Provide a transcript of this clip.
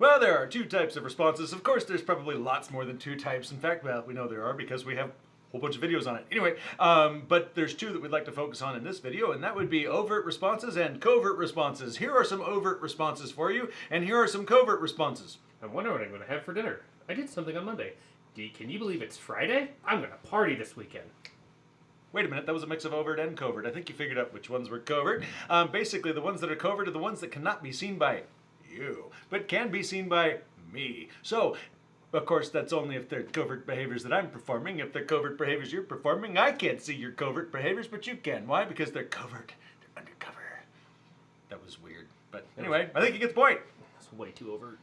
Well, there are two types of responses. Of course, there's probably lots more than two types. In fact, well, we know there are because we have a whole bunch of videos on it. Anyway, um, but there's two that we'd like to focus on in this video, and that would be overt responses and covert responses. Here are some overt responses for you, and here are some covert responses. I wonder what I'm going to have for dinner. I did something on Monday. D, can you believe it's Friday? I'm going to party this weekend. Wait a minute, that was a mix of overt and covert. I think you figured out which ones were covert. Um, basically, the ones that are covert are the ones that cannot be seen by you, but can be seen by me. So, of course, that's only if they're covert behaviors that I'm performing. If they're covert behaviors you're performing, I can't see your covert behaviors, but you can. Why? Because they're covert. They're undercover. That was weird. But anyway, I think you get the point. That's way too overt.